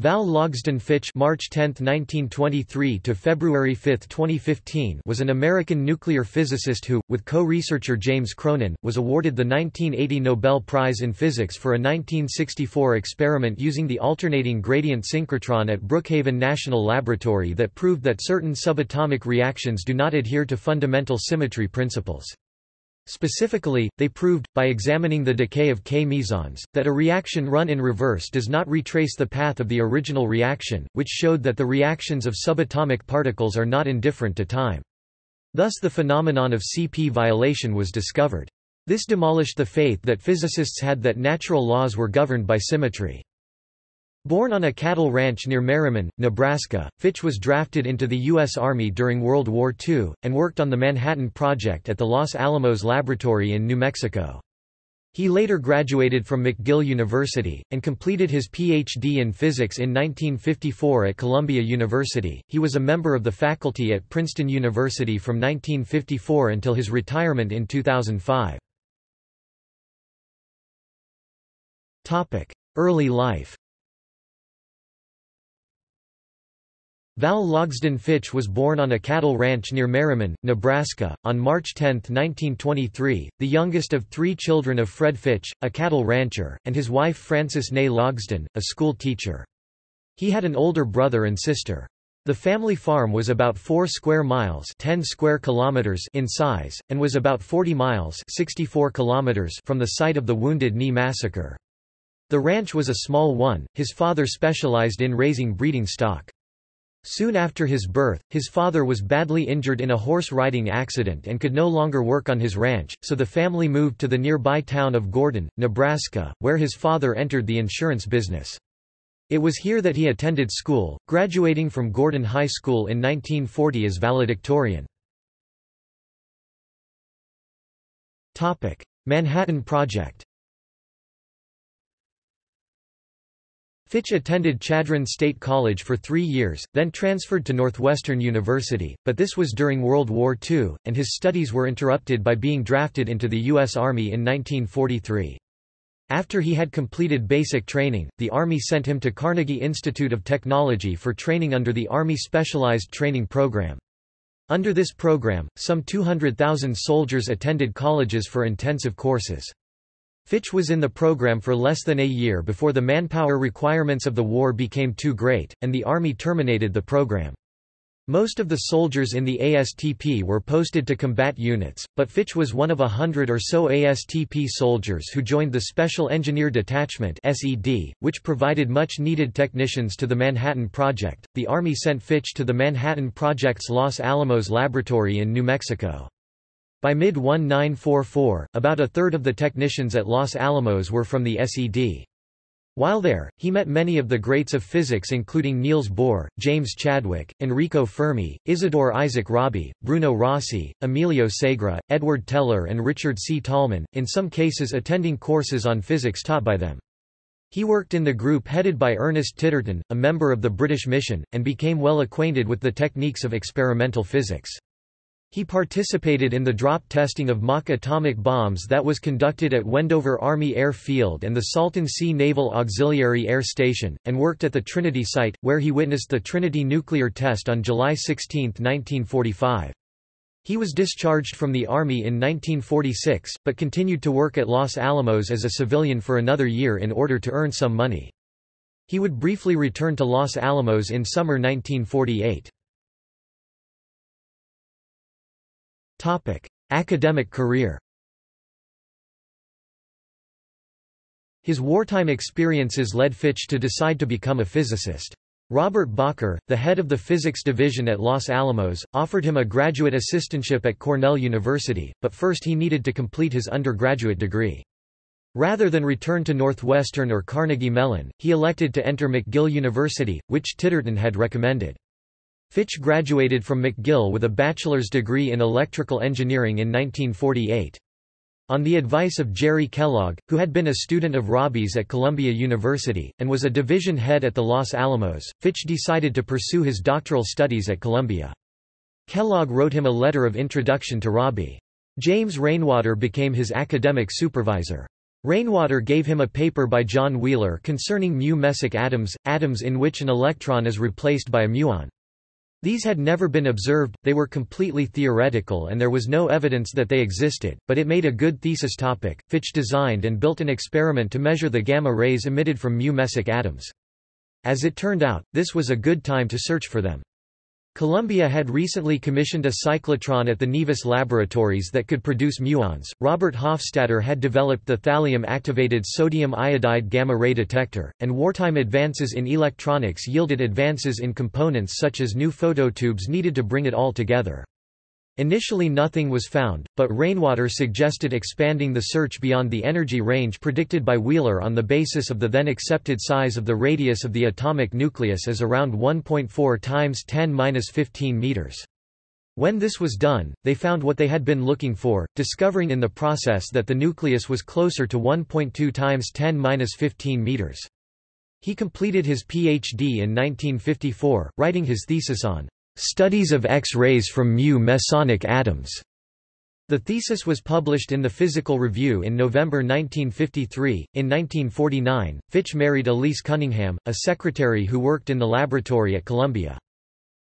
Val Logsdon Fitch March 10, 1923 to February 5, 2015 was an American nuclear physicist who, with co-researcher James Cronin, was awarded the 1980 Nobel Prize in Physics for a 1964 experiment using the alternating gradient synchrotron at Brookhaven National Laboratory that proved that certain subatomic reactions do not adhere to fundamental symmetry principles. Specifically, they proved, by examining the decay of K-mesons, that a reaction run in reverse does not retrace the path of the original reaction, which showed that the reactions of subatomic particles are not indifferent to time. Thus the phenomenon of CP violation was discovered. This demolished the faith that physicists had that natural laws were governed by symmetry. Born on a cattle ranch near Merriman, Nebraska, Fitch was drafted into the U.S. Army during World War II, and worked on the Manhattan Project at the Los Alamos Laboratory in New Mexico. He later graduated from McGill University, and completed his Ph.D. in physics in 1954 at Columbia University. He was a member of the faculty at Princeton University from 1954 until his retirement in 2005. Early life Val Logsdon Fitch was born on a cattle ranch near Merriman, Nebraska, on March 10, 1923, the youngest of three children of Fred Fitch, a cattle rancher, and his wife Frances Nay Logsdon, a school teacher. He had an older brother and sister. The family farm was about 4 square miles 10 square kilometers in size, and was about 40 miles 64 kilometers from the site of the Wounded Knee Massacre. The ranch was a small one, his father specialized in raising breeding stock. Soon after his birth, his father was badly injured in a horse riding accident and could no longer work on his ranch, so the family moved to the nearby town of Gordon, Nebraska, where his father entered the insurance business. It was here that he attended school, graduating from Gordon High School in 1940 as valedictorian. Manhattan Project Fitch attended Chadron State College for three years, then transferred to Northwestern University, but this was during World War II, and his studies were interrupted by being drafted into the U.S. Army in 1943. After he had completed basic training, the Army sent him to Carnegie Institute of Technology for training under the Army Specialized Training Program. Under this program, some 200,000 soldiers attended colleges for intensive courses. Fitch was in the program for less than a year before the manpower requirements of the war became too great, and the Army terminated the program. Most of the soldiers in the ASTP were posted to combat units, but Fitch was one of a hundred or so ASTP soldiers who joined the Special Engineer Detachment (SED), which provided much-needed technicians to the Manhattan Project. The Army sent Fitch to the Manhattan Project's Los Alamos laboratory in New Mexico. By mid-1944, about a third of the technicians at Los Alamos were from the SED. While there, he met many of the greats of physics including Niels Bohr, James Chadwick, Enrico Fermi, Isidore Isaac Rabi, Bruno Rossi, Emilio Segre, Edward Teller and Richard C. Tolman, in some cases attending courses on physics taught by them. He worked in the group headed by Ernest Titterton, a member of the British mission, and became well acquainted with the techniques of experimental physics. He participated in the drop testing of mock atomic bombs that was conducted at Wendover Army Air Field and the Salton Sea Naval Auxiliary Air Station, and worked at the Trinity site, where he witnessed the Trinity nuclear test on July 16, 1945. He was discharged from the Army in 1946, but continued to work at Los Alamos as a civilian for another year in order to earn some money. He would briefly return to Los Alamos in summer 1948. Academic career His wartime experiences led Fitch to decide to become a physicist. Robert Bacher, the head of the physics division at Los Alamos, offered him a graduate assistantship at Cornell University, but first he needed to complete his undergraduate degree. Rather than return to Northwestern or Carnegie Mellon, he elected to enter McGill University, which Titterton had recommended. Fitch graduated from McGill with a bachelor's degree in electrical engineering in 1948. On the advice of Jerry Kellogg, who had been a student of Rabi's at Columbia University, and was a division head at the Los Alamos, Fitch decided to pursue his doctoral studies at Columbia. Kellogg wrote him a letter of introduction to Rabi. James Rainwater became his academic supervisor. Rainwater gave him a paper by John Wheeler concerning mu-mesic atoms, atoms in which an electron is replaced by a muon. These had never been observed, they were completely theoretical and there was no evidence that they existed, but it made a good thesis topic. Fitch designed and built an experiment to measure the gamma rays emitted from mu-mesic atoms. As it turned out, this was a good time to search for them. Columbia had recently commissioned a cyclotron at the Nevis laboratories that could produce muons. Robert Hofstadter had developed the thallium-activated sodium iodide gamma-ray detector, and wartime advances in electronics yielded advances in components such as new phototubes needed to bring it all together. Initially nothing was found, but Rainwater suggested expanding the search beyond the energy range predicted by Wheeler on the basis of the then accepted size of the radius of the atomic nucleus as around 1.4 times 10^-15 meters. When this was done, they found what they had been looking for, discovering in the process that the nucleus was closer to 1.2 times 10^-15 meters. He completed his PhD in 1954, writing his thesis on Studies of X-rays from mu-mesonic atoms. The thesis was published in the Physical Review in November 1953. In 1949, Fitch married Elise Cunningham, a secretary who worked in the laboratory at Columbia.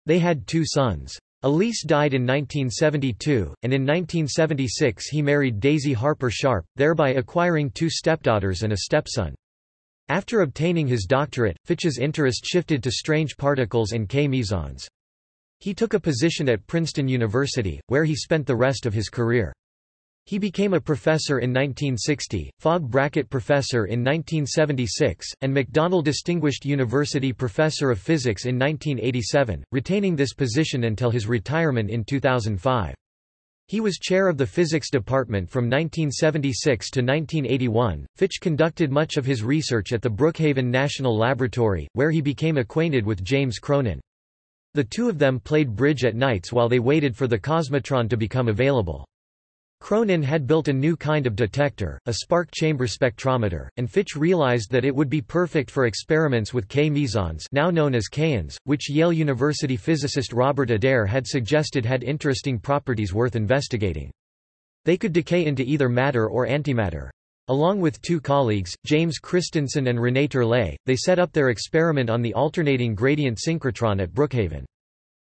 They had two sons. Elise died in 1972, and in 1976 he married Daisy Harper Sharp, thereby acquiring two stepdaughters and a stepson. After obtaining his doctorate, Fitch's interest shifted to strange particles and K-mesons. He took a position at Princeton University, where he spent the rest of his career. He became a professor in 1960, Fogg Brackett Professor in 1976, and McDonnell Distinguished University Professor of Physics in 1987, retaining this position until his retirement in 2005. He was chair of the physics department from 1976 to 1981. Fitch conducted much of his research at the Brookhaven National Laboratory, where he became acquainted with James Cronin. The two of them played bridge at nights while they waited for the Cosmotron to become available. Cronin had built a new kind of detector, a spark chamber spectrometer, and Fitch realized that it would be perfect for experiments with K-mesons now known as kaons, which Yale University physicist Robert Adair had suggested had interesting properties worth investigating. They could decay into either matter or antimatter. Along with two colleagues, James Christenson and René Turlay, they set up their experiment on the alternating gradient synchrotron at Brookhaven.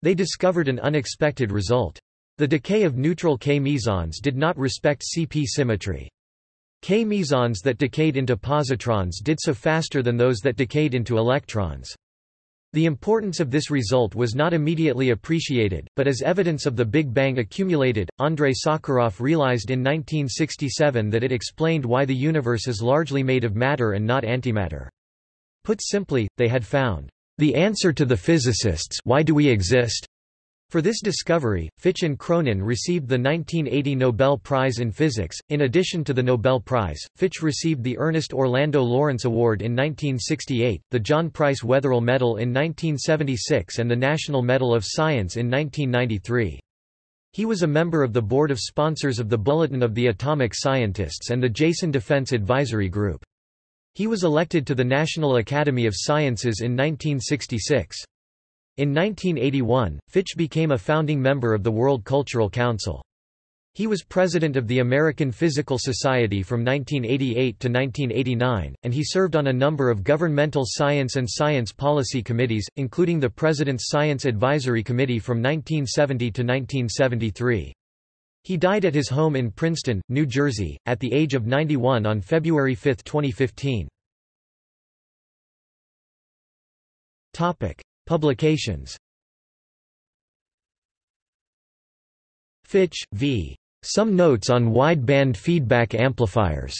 They discovered an unexpected result. The decay of neutral K-mesons did not respect CP symmetry. K-mesons that decayed into positrons did so faster than those that decayed into electrons. The importance of this result was not immediately appreciated, but as evidence of the Big Bang accumulated, Andrei Sakharov realized in 1967 that it explained why the universe is largely made of matter and not antimatter. Put simply, they had found the answer to the physicists why do we exist for this discovery, Fitch and Cronin received the 1980 Nobel Prize in Physics. In addition to the Nobel Prize, Fitch received the Ernest Orlando Lawrence Award in 1968, the John Price Wetherill Medal in 1976, and the National Medal of Science in 1993. He was a member of the board of sponsors of the Bulletin of the Atomic Scientists and the Jason Defense Advisory Group. He was elected to the National Academy of Sciences in 1966. In 1981, Fitch became a founding member of the World Cultural Council. He was president of the American Physical Society from 1988 to 1989, and he served on a number of governmental science and science policy committees, including the President's Science Advisory Committee from 1970 to 1973. He died at his home in Princeton, New Jersey, at the age of 91 on February 5, 2015. Publications Fitch, v. Some Notes on Wideband Feedback Amplifiers.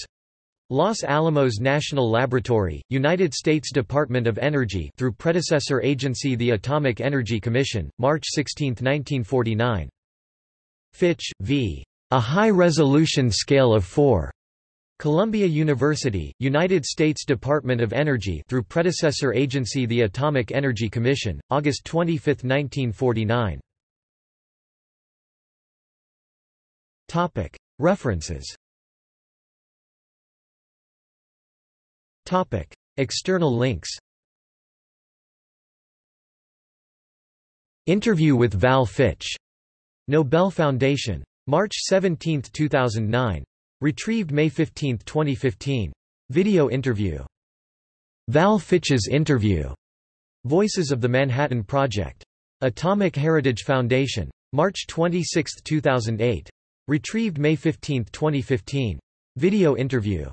Los Alamos National Laboratory, United States Department of Energy through predecessor agency the Atomic Energy Commission, March 16, 1949. Fitch, v. A High-Resolution Scale of 4. Columbia University, United States Department of Energy through predecessor agency the Atomic Energy Commission, August 25, 1949. Topic: References. Topic: External links. Interview with Val Fitch. Nobel Foundation. March 17, 2009. Retrieved May 15, 2015. Video interview. Val Fitch's interview. Voices of the Manhattan Project. Atomic Heritage Foundation. March 26, 2008. Retrieved May 15, 2015. Video interview.